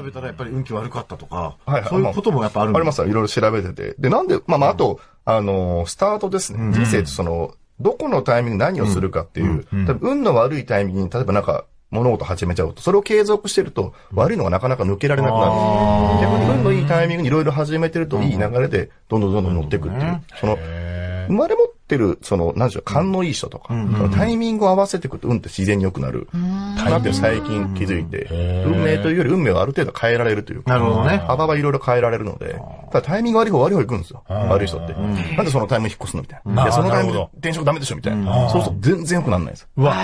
調べたらやっぱり運気悪かったとか、はいはいそういうこともやっぱあるんありますよ。いろいろ調べてて。で、なんで、まあまあ、あと、あのー、スタートですね。人生ってその、どこのタイミングで何をするかっていう、多分運の悪いタイミングに、例えばなんか、物事始めちゃうと、それを継続してると、悪いのがなかなか抜けられなくなる。逆に運のいいタイミングにいろいろ始めてると、いい流れで、どんどんどんどん乗っていくっていう。その、生まれ持ってる、その、なんでしょう、勘のいい人とか、そのタイミングを合わせていくと、運って自然に良くなる。なって最近気づいて、運命というより運命をある程度変えられるというか。なるほどね幅はいろいろ変えられるので、ただタイミング悪い方悪い方行くんですよ。悪い人って。なんでそのタイミング引っ越すのみたいな。いや、そのタイミングで転職ダメでしょみたいな。そうすると全然良くならないです。うわ。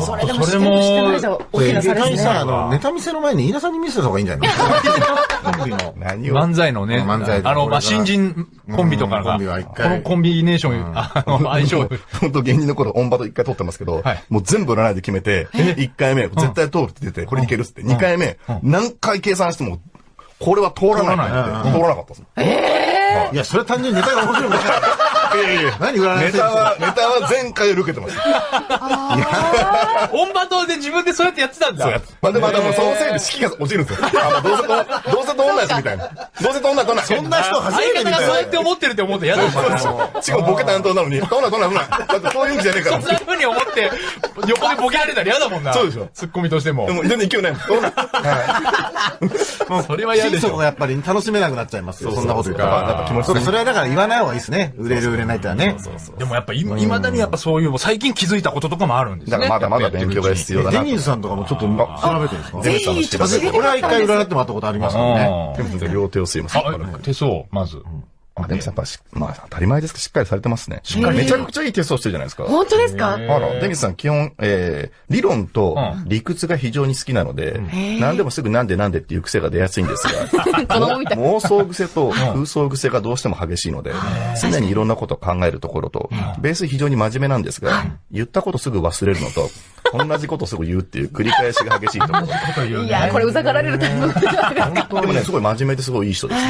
それでもしてるしてないと大きな差です絶対さ、あね。の、ネタ見せの前に飯田さんに見せた方がいいんじゃないの？コンビの。何を？漫才のね、漫才あの、まあ、新人コンビとかが、ンビは一こ回のコンビネーション、相性、本当芸人の頃、オンバト一回撮ってますけど、はい。もう全部占いで決めて、1回目、絶対通るって出て、これいけるっつって、2回目、何回計算しても、これは通らないって通らなかったですもん。い。や、それ単純にネタが面白いもんね。いやいやいや何占いネタは、ネタは前回より受けてます。オンバトで自分でそうやってやってたんだ。そうやつ。まあ、でも、でも、そのせいで士気が落ちるんですよ。あ、まあ、どうせと、どうせと同じみたいな。どうせと同じと同じ。そんな人初めて相方見たよがそうやって。思ってるって思って嫌だもんな。しかもボケ担当なのに、どんなどんなどんな。だってそういうんじゃねえから。そんな風に思って、横でボケられたら嫌だもんな。そうでしょツッコミとしてもで。も、全然勢いない。どんな。はそれは嫌でしょ。やっぱり楽しめなくなっちゃいますよ。そんなこと言ったら。ぱ気持ちそうか、それはだから言わない方がいいですね。売れる売れないってのはね。でもやっぱ今、未だにやっぱそういう、最近気づいたこととかもあるんですね。だからまだまだ勉強が必要だなと。デニーズさんとかもちょっと調べてるんですか？デニーズさんの知らせて。俺は一回占ってもらったことありますからね。両手を吸います。あ、手相、まず。あ、でもやっぱし、まあ、当たり前ですけど、しっかりされてますね。めちゃくちゃいいテストしてるじゃないですか。本当ですか？あら、デニスさん基本、えー、理論と理屈が非常に好きなので、何でもすぐなんでなんでっていう癖が出やすいんですが。妄想癖と空想癖がどうしても激しいので、常にいろんなことを考えるところと、ベース非常に真面目なんですが、言ったことすぐ忘れるのと、同じことすぐ言うっていう繰り返しが激しいところ。いや、これうざがられるタイプ。でもね、すごい真面目ですごいいい人です。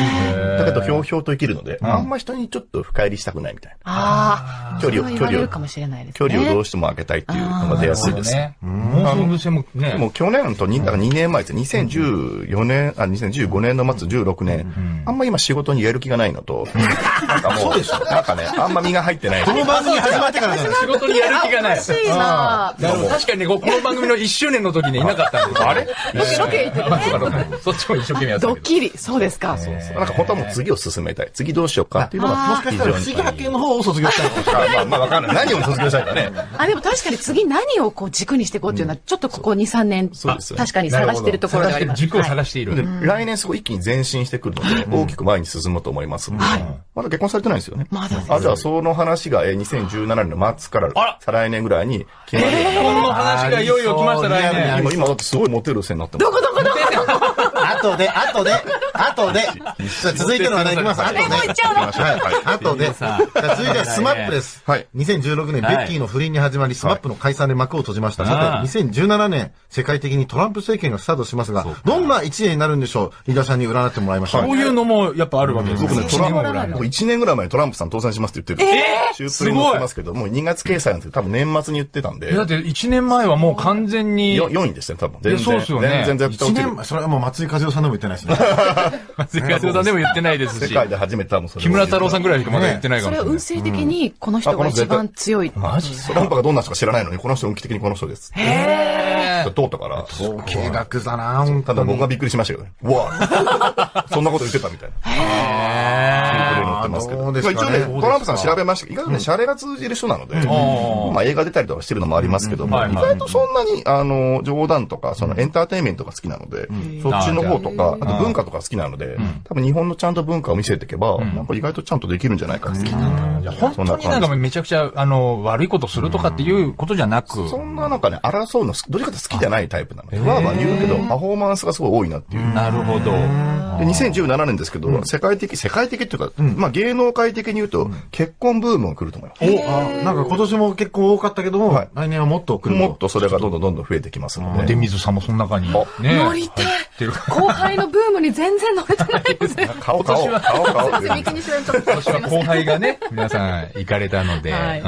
だけど、ひょうひょうと生きるので、あんま人にちょっと深入りしたくないみたいな。ああ、距離をそれは言われるかもしれないです距ね。離をどうしても開けたいっていうのが出やすいです。ね。妄想癖もね。もう去年と2、だから2年前ですね、2014年、あ、2015年の末、16年、あんま今仕事にやる気がないのと、なんかもう、なんかね、あんま身が入ってない。この番組始まってから仕事にやる気がない。おかしにね、この番組の1周年の時にいなかったんですよ。あれ？ロケ行ってるねそうかそうか。そっちも一生懸命やって。ドッキリ。そうですか。なんか本当はもう次を進めたい。次どうしようかっていうのがもしかしたら不思議発見の方を卒業したのか まあまあわかんない。何を卒業したいかね。あ、でも確かに次何をこう軸にしていこうっていうのは、ちょっとここ2、3年、そうですよ確かに探してるところではあります。軸をはい。探している。で来年すごい一気に前進してくるので、大きく前に進むと思いますので、まだ結婚されてないんですよね。まだです。あ、じゃあその話がえー2017年の末から再来年ぐらいに決まる話がいよいよ来ました、来あー年。今、今だってすごいモテる線になってます。どこどこどこ後で、後で、後で。じゃあ続いての話題いきます。後で。もう行っちゃうのはい。後で。じゃあ続いてはスマップです。はい2016年、ベッキーの不倫に始まり、スマップの解散で幕を閉じました。さて、2017年、世界的にトランプ政権がスタートしますが、どんな一年になるんでしょう？飯田さんに占ってもらいました。こういうのもやっぱあるわけですよ。僕ね、トランプ、一年ぐらいの僕1年ぐらい前にトランプさん当選しますって言ってる。えー、シュープリに載ってますけど、もう2月掲載なんですけど、多分年末に言ってたんで、えだって1年前はもう完全に、よ4位でしたね、多分。全然。そうっすよね全然絶対一落ちる年前、それはもう松井和代さんでも言ってないですね。松井和代さんでも言ってないですし、世界で初めて多分それを木村太郎さんぐらいしかまだ言ってないかそれもしれない。は運勢的にこの人が一番強い。マジトランプがどんな人か知らないのに、この人運気的にこの人です。へ通ったから。統計学だなただ僕はびっくりしましたけどね。うわそんなこと言ってたみたいな。シンプルに載ってますけど。どうですかね。まあ一応ね、トランプさん調べました。けど、意外とね、シャレが通じる人なので、まあ映画出たりとかしてるのもありますけども、うん。意外とそんなに、あの、冗談とか、そのエンターテインメントが好きなので、そっちの方とか、あと文化とか好きなので、多分日本のちゃんと文化を見せていけば、なんか意外とちゃんとできるんじゃないかって。本当になんかめちゃくちゃ、あの、悪いことするとかっていうことじゃなく、そんななんかね、争うの、どっちかというと好きじゃないタイプなので、わー。わー言うけど、パフォーマンスがすごい多いなっていう。なるほど。で、2017年ですけど、世界的、世界的っていうか、まあ芸能界的に言うと、結婚ブームが来ると思います。あなんか今年も結構多かったけども、はい来年はもっと来ると。もっとそれがどんどんどんどん増えてきますので。出水さんもその中に、ね、乗りてる。怖輩のブームに全然乗れてないですね。顔、顔、顔、顔。すいません、三木西さんちょっと。今年は後輩がね、皆さん行かれたので。はいうん。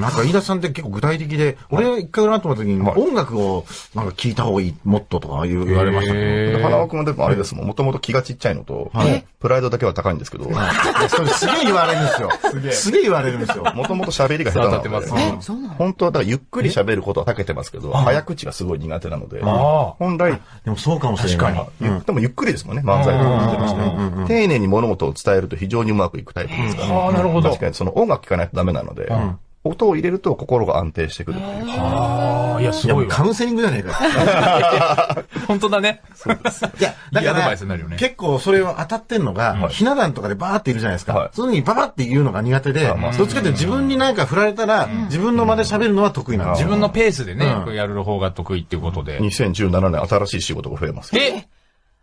なんか飯田さんって結構具体的で、俺一回占ってもらった時に、音楽をなんか聞いた方がいい、もっととか言われましたけど。花輪君はでもあれですもん。もともと気がちっちゃいのと、プライドだけは高いんですけど、もそれすげえ言われるんですよ。すげえ言われるんですよ。ともと喋りが下手なので当たってます、ね。そうなの？本当はだからゆっくり喋ることは長けてますけど、早口がすごい苦手なので、あ本来、でもそうかもしれない。確ゆでもゆっくりですもんね、漫才とか。丁寧に物事を伝えると非常にうまくいくタイプですから。ああ、なるほど確。かにその音楽聴かないとダメなので、音を入れると心が安定してくるっていう。ああ、いや、すいや、ごいわ。もうカウンセリングじゃねえか。本当だね。いや、だいいアドバからね、結構それを当たってんのが、ひな壇とかでバーっているじゃないですかはい。その時にババって言うのが苦手で、どっちかって自分になんか振られたら、自分の間で喋るのは得意なんですよ。自分のペースでねう、んやる方が得意っていうことで。2017年新しい仕事が増えます。え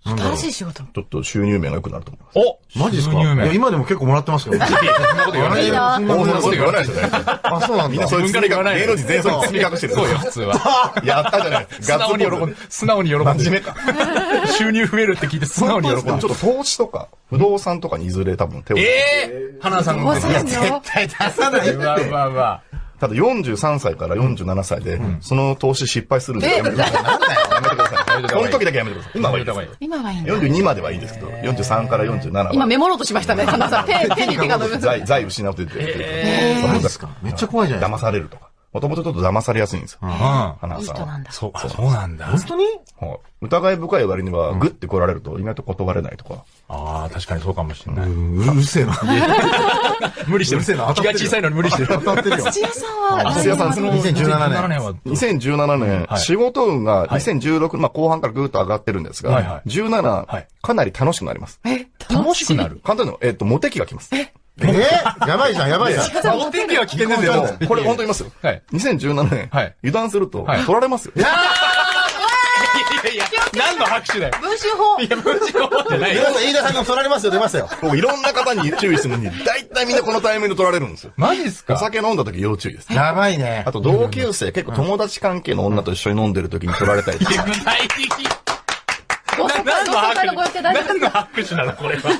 新しい仕事。ちょっと収入面が良くなると思います。おマジですか？収入面いや、今でも結構もらってますけど。いやそんなこと言わないよ。いいなそんなことそんなこと言わないですよね。あ、そうなんだ。みんなそういうから言わない芸能人全員そういう包み隠してる。そうよ、普通は。やったじゃない。素直に喜んで、素直に喜んで。真面目か。収入増えるって聞いて素直に喜んで。ちょっと投資とか、不動産とかにいずれ多分手を。ええ花田さんのおさんよ。対出さない。うわうわうわ。ただ43歳から47歳で、その投資失敗するんでやめてください。やめてください。その時だけやめてください。今はいいです。今はいいんだ。42まではいいですけど、43から47は。今メモろうとしましたね、花さん。手、手に手が伸びます。財、財失うと言ってる。えマジですかめっちゃ怖いじゃないで騙されるとか。もともとちょっと騙されやすいんですよ。うん。花さんは。いい人なんだ。そう、あそうなんだ。本当に？はい疑い深い割には、グッて来られると意外と断れないとか。ああ、確かにそうかもしれない。うるせえな。無理してる。うるせえな気が小さいのに無理してる。当たってるよ。土屋さんは、土屋さんその2017年は。2017年、はい仕事運が2016、まあ後半からぐーっと上がってるんですが、はいはい17、はいかなり楽しくなります。え、楽しくなる？簡単に言うのえっ、と、モテ期が来ます。えーやばいじゃん、やばいじゃん。お天気は危険ですでもよ。これ本当に言いますよ。はい2017年、はい油断すると、はい取られますよ。いやいや、何の拍手だよ。文春法。いや、無事のじゃないよ。飯田さんが取られますよ、出ましたよ。僕いろんな方に注意するのに、大体みんなこのタイミングで取られるんですよ。マジっすか？お酒飲んだ時要注意です。やばいねあ。と同級生、結構友達関係の女と一緒に飲んでる時に取られたりとか。具体的。何の拍手？なのこれは？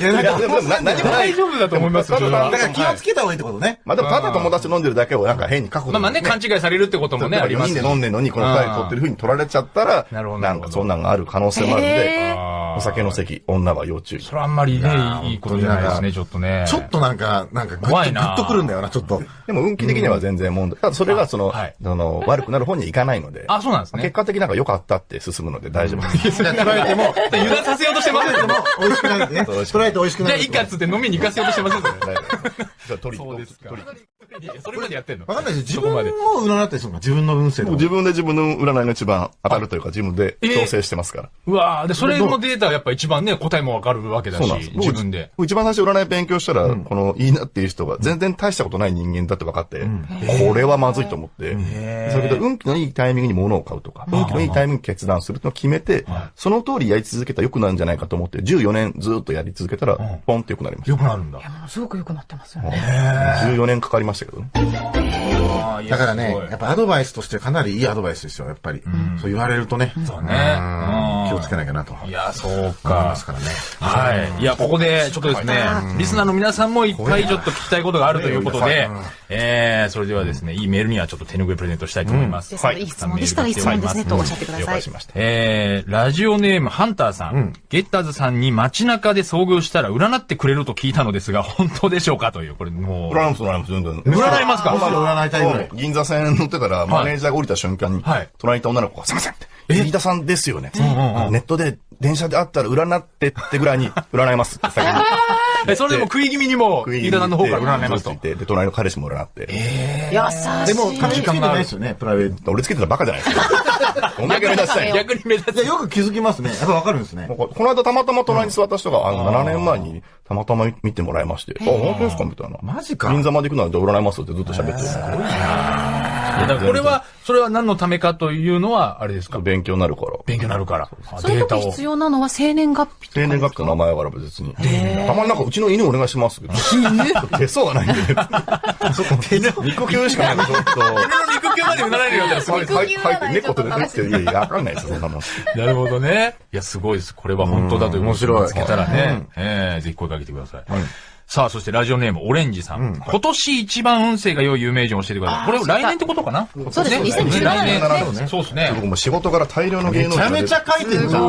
いや、なんいや、か、でもな何もない大。丈夫だと思いますよ、だから気をつけた方がいいってことね。まあでもただ友達と飲んでるだけをなんか変に確保まあまあね、勘違いされるってこともね、あり4ますし人で飲んでるのにこの二人取ってる風に取られちゃったら、なるほどなんかそんなんがある可能性もあるんで、お酒の席、女は要注意。それはあんまりね、いいことじゃないですね、ちょっとね。ちょっとなんか、なんかグッと、怖いなグッとくるんだよな、ちょっと。でも運気的には全然問題。ただそれがその、はいその悪くなる方にはいかないので、あ、そうなんです結ね。果的になんか良かったって進むので大丈夫です。じゃあ、捉えても、油断させようとしてませんでも、美味しくなるね。捉えて美味しくじゃあ、なる。いいかっつって飲みに行かせようとしてませんそれじゃあ取りそうですか取りいやそれまでやってんの？わかんないです自そこまで分を占ったりするのか自分の運勢とか。自分で自分の占いが一番当たるというか自分で調整してますから。うわーで、それのデータはやっぱ一番ね、答えもわかるわけだし自分で。僕一番最初占い勉強したら、このいいなっていう人が全然大したことない人間だって分かって、これはまずいと思って、それで運気のいいタイミングに物を買うとか、運気のいいタイミングに決断するのを決めて、その通りやり続けたら良くなるんじゃないかと思って、14年ずっとやり続けたら、ポンって良くなりましよくなるんだ。ものすごく良くなってますよね。た。14年かかりましたけどね。だからね、やっぱアドバイスとしてかなりいいアドバイスですよ、やっぱり。そう言われるとね。そうね。うんうん気をつけなきゃなと。いや、そう思いかま。すからね。はい。いや、ここで、ちょっとですね、リスナーの皆さんもいっぱいちょっと聞きたいことがあるということで、えー、それではですね、いいメールにはちょっと手拭いプレゼントしたいと思います。ですので、いい質問でしたらいい質問ですね、とおっしゃってください了解し。ました。えー、ラジオネームハンターさん、ゲッターズさんに街中で遭遇したら占ってくれると聞いたのですが、本当でしょうか？という、これもう、占います、占います、全然。占いますか？占いたいぐらい。銀座線乗ってたら、マネージャーが降りた瞬間に、はい。隣にいた女の子が、すいませんって、飯田さんですよね。ネットで、電車で会ったら占ってってぐらいに、占いますって先に。え、それでも食い気味にも、飯田さんの方から占いますとで、隣の彼氏も占って。優しい。でも、金つけてないですよね、プライベート。俺つけてたらバカじゃないですか。どんだけ目立ちたいの逆に目立ついや、。よく気づきますね。やっぱわかるんですね。ここの間たまたま隣に座った人が、あの、7年前にたまたま見てもらいまして、あ、本当ですか？みたいな。マジか銀座まで行くのはじゃあ占います？ってずっと喋ってる。だからこれは、それは何のためかというのは、あれですか？勉強になるから。勉強になるから。あそういう時必要なのは生年月日とか生年月日と名前は別に。たまになんかうちの犬お願いしますけど。手相がないんで。肉球しかないちょっと。肉球までうなられるようになったらすごいでって猫と出てきて、いやいや、わかんないですよ、そんなもん。なるほどね。いや、すごいです。これは本当だという面白い。見つけたらね、ええぜひ声かけてください。さあ、そしてラジオネーム、オレンジさん。今年一番運勢が良い有名人を教えてください。これ来年ってことかな？そうですね2017来年年。そうですね。僕も仕事から大量の芸能人めちゃめちゃ書いてるじゃん。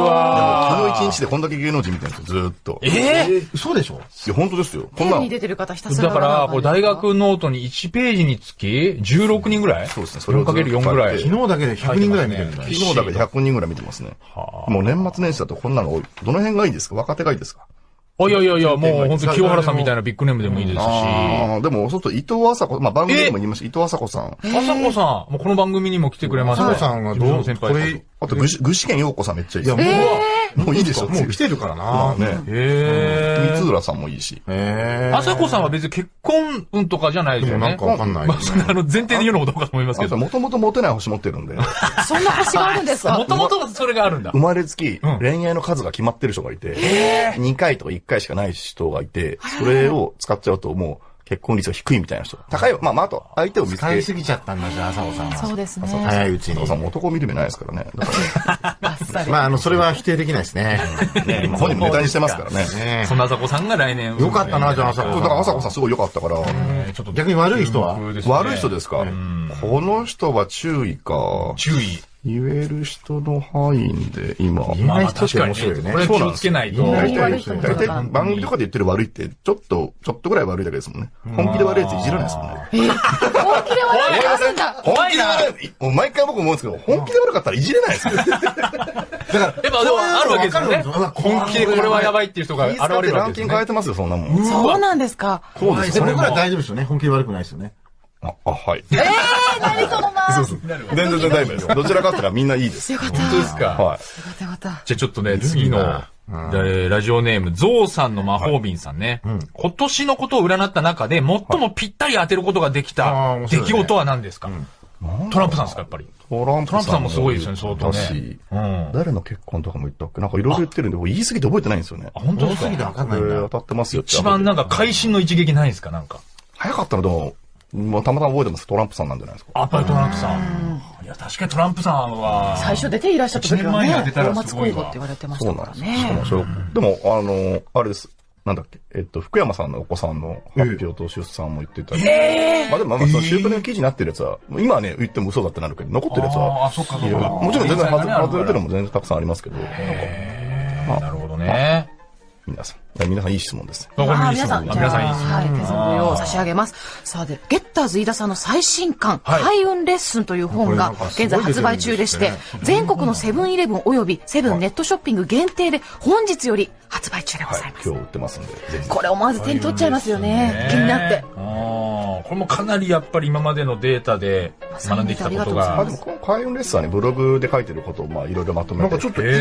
昨日一日でこんだけ芸能人見てるんですよ、ずーっと。いええ嘘でしょ？や、本当ですよ。こんなのテレビに。出てる方ひたすらだから、これ大学ノートに1ページにつき16人ぐらい？そうですねそれをずっと 4×4 ぐらい？昨日だけで100人ぐらい見てるんだよ。昨日だけで100人ぐらい見てますね。もう年末年始だとこんなの多い。どの辺がいいですか？若手がいいですか？あ、いやいやいや、もう本当清原さんみたいなビッグネームでもいいですし。ああ、でも、外、伊藤麻子、まあ番組でも言いました、伊藤麻子さん。あさこさん、もうこの番組にも来てくれました。佐藤さんはどう？先これ、輩。あと、ぐし、具志堅陽子さんめっちゃいいいや、もう、もういいでしょ、もう来てるからな。ね。へ三浦さんもいいし。へあさこさんは別に結婚運とかじゃないですよねでもなんか。わかんない。まあ、あの、前提で言うのもどうかと思いますけど。もともとモテない星持ってるんで、そんな星があるんですか？もともとそれがあるんだ生。まれつきうん恋愛の数が決まってる人がいて、2回とか1回しかない人がいて、それを使っちゃうともう結婚率が低いみたいな人。高いよ。まあまあ、あと、相手を見つけ使いすぎちゃったんだ、じゃあ、朝尾さんは。そうですね。早いうちに佐藤さ。んも男見る目ないですからね。まあ、あの、それは否定できないですね。らね、本人もネタにしてますからね。ねそんなあさこさんが来年。よかったな、じゃあ、朝子だから、朝子さんすごい良かったから、えーちょっと逆に悪い人は？悪い人ですか？この人は注意か。注意。言える人の範囲で今。言えない人って面白いよねこ。れ気をつけないと。そうなんです大体、悪い人も大体番組とかで言ってる悪いって、ちょっと、ちょっとぐらい悪いだけですもんね。本気で悪いやついじらないですもんね。本気で笑いがあるんだ。本気で悪い。もう毎回僕思うんですけど、本気で悪かったらいじれないですよ。やっぱでもあるわけですよね。本気でこれはやばいっていう人が現れるわけランですよね。キング変えてますよ、そんなもん。そうなんですか。そうです。それぐらい大丈夫ですよね。本気で悪くないですよね。あ、あはい。えー、何そのまあ。よ全然大丈夫です。どちらかって言ったらみんないいです。かった。本当ですか？はい。よかったよかった。じゃあちょっとね、次の、でラジオネーム、ゾウさんの魔法瓶さんね。今年のことを占った中で、最もぴったり当てることができた出来事は何ですか？トランプさんですか、やっぱり。トラントランプさんもすごいですよね相当ねうん誰の結婚とかも言ったっけ？なんかいろいろ言ってるんで、言い過ぎて覚えてないんですよね。あ、本当です多すぎてかわかんないんだ。当たってますよ一番なんか会心の一撃ないですか？なんか。早かったのでも、もうたまたま覚えてます。トランプさんなんじゃないですか。やっぱりトランプさん。いや、確かにトランプさんは、最初出ていらっしゃった時はね前に当て、たらすごいわって言われてましたからそうなんですよ。しかもでも、あの、あれです。なんだっけ、えっと、福山さんのお子さんの発表と出産も言ってたり。まあでも、まあ、そのシュープレの記事になってるやつは、今はね、言っても嘘だってなるけど、残ってるやつあは、あ、そっかそっか。もちろん全然外れてるのも全然たくさんありますけど、なんか、なるほどね。皆さん。皆さんいい質問です。ああ、にいい質問皆さん、皆さんいい質問。はい、手相を差し上げます。さあ、で、ゲッターズ飯田さんの最新刊、はい開運レッスンという本が現在発売中でして、全国のセブンイレブン及びセブンネットショッピング限定で本日より発売中でごはいざいま。す。今日売ってますんで。これ思わず手に取っちゃいますよね。気になって。あーこれもかなりやっぱり今までのデータで学んできたことがあ、でも、この開運レッスンはね、ブログで書いてることを、まあ、いろいろまとめて。なんかちょっといい言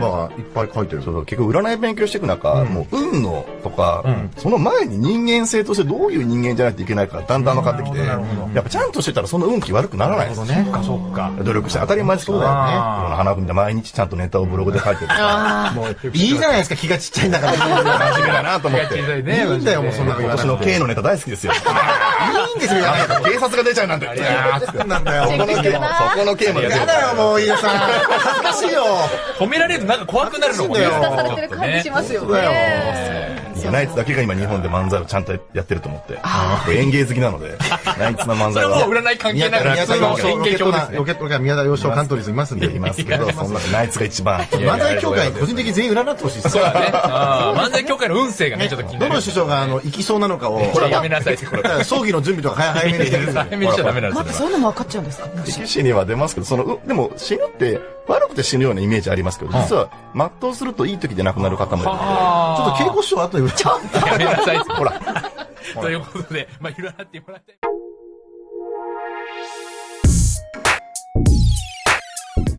葉がいっぱい書いてる。そう結局占い勉強していく中、もう運のとか、んその前に人間性としてどういう人間じゃないといけないかだんだん分かってきて、やっぱちゃんとしてたらその運気悪くならないですそっかそっか。努力して当たり前。そうだよね花組で毎日ちゃんとネタをブログで書いてるから、もう、いいじゃないですか、気がちっちゃいんだから。い真面目だなと思って。いいね。んだよ、もうそんな今年の。K のネタ大好きですよ。いいんですよ、警察が出ちゃうなんて。いやー、なんだよ。そこの K も、そこの K も出てるやだよ、もう、飯田さん。恥ずかしいよ。褒められるとなんか怖くなるのもね。そうだよちょっとねますよそうだよ。いやナイツだけが今日本で漫才をちゃんとやってると思って。僕演芸好きなので、ナイツの漫才はそれはもう。占い関係宮田、なく宮田洋翔、ロ演ケットが、宮田洋翔カントリーズいますんで。いますけど、そんなナイツが一番。漫才協会、個人的に全員占ってほしいですそうだね。漫才協会の運勢がね、ちょっと気になるどの。師匠が、あの、行きそうなのかを、これやめなさい。葬儀の準備とか早早めにしてるんで早めにしちゃダメなんですよ待って、。そういうのも分かっちゃうんですか？色紙には出ますけど、その、うでも死ぬって悪くて死ぬようなイメージありますけど、実は全うするといい時で亡くなる方もいるので、あちょっと稽古師匠後で、ちょっーやめなさい。ほら、ということで、まあ、占ってもらって。